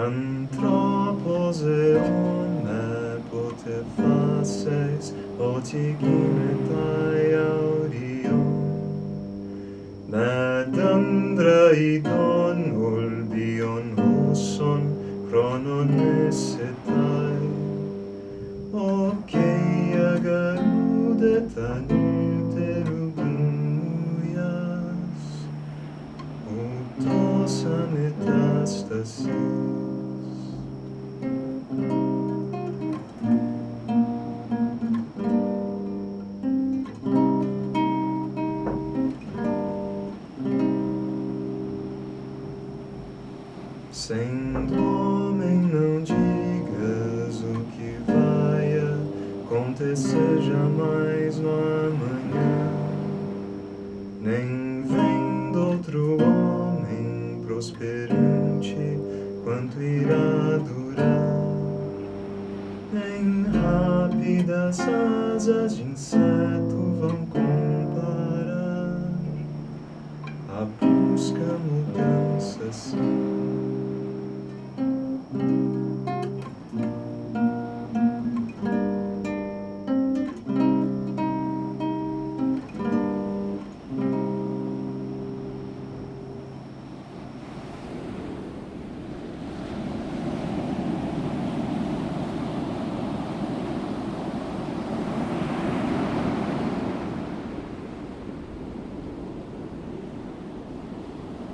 Anthropos omne pote faces otigimetai audio Nadandra idon ulbion huson chronon esetai Oceia garudetan Metastasis Sendo homem, não digas o que vai acontecer jamais no amanhã, nem prosperante quanto irá durar. Nem rápidas asas de inseto vão comparar a busca mudar.